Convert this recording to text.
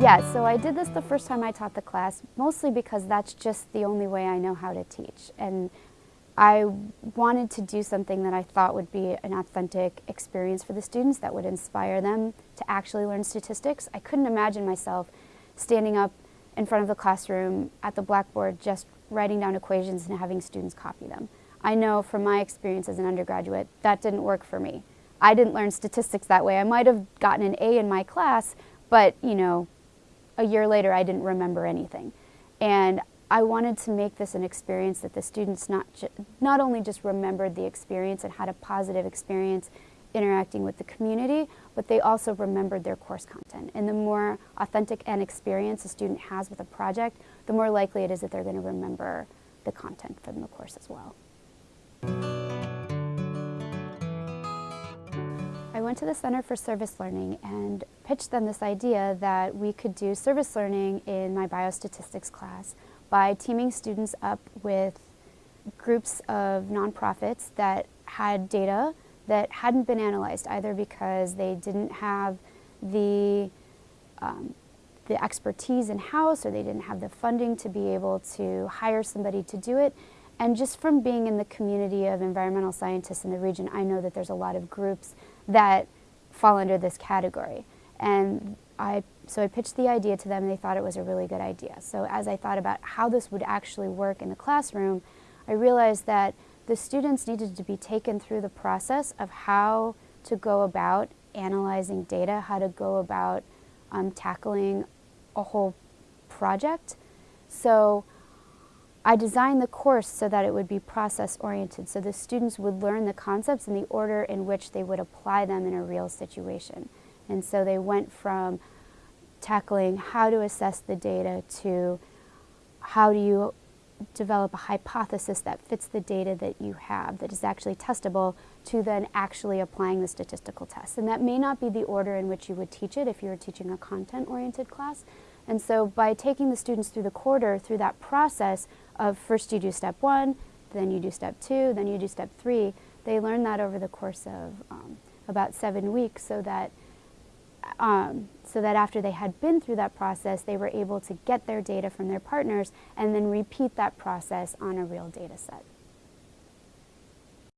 Yeah, so I did this the first time I taught the class, mostly because that's just the only way I know how to teach. And I wanted to do something that I thought would be an authentic experience for the students that would inspire them to actually learn statistics. I couldn't imagine myself standing up in front of the classroom at the blackboard just writing down equations and having students copy them. I know from my experience as an undergraduate that didn't work for me. I didn't learn statistics that way. I might have gotten an A in my class, but you know, a year later I didn't remember anything. And I wanted to make this an experience that the students not, not only just remembered the experience and had a positive experience interacting with the community, but they also remembered their course content. And the more authentic an experience a student has with a project, the more likely it is that they're going to remember the content from the course as well. I went to the Center for Service Learning and pitched them this idea that we could do service learning in my biostatistics class by teaming students up with groups of nonprofits that had data that hadn't been analyzed either because they didn't have the um, the expertise in-house or they didn't have the funding to be able to hire somebody to do it. And just from being in the community of environmental scientists in the region, I know that there's a lot of groups that fall under this category. And I, so I pitched the idea to them and they thought it was a really good idea. So as I thought about how this would actually work in the classroom, I realized that the students needed to be taken through the process of how to go about analyzing data, how to go about um, tackling a whole project. So I designed the course so that it would be process oriented, so the students would learn the concepts in the order in which they would apply them in a real situation. And so they went from tackling how to assess the data to how do you develop a hypothesis that fits the data that you have that is actually testable to then actually applying the statistical test. And that may not be the order in which you would teach it if you were teaching a content-oriented class. And so by taking the students through the quarter, through that process of first you do step one, then you do step two, then you do step three, they learn that over the course of um, about seven weeks so that um, so that after they had been through that process, they were able to get their data from their partners and then repeat that process on a real data set.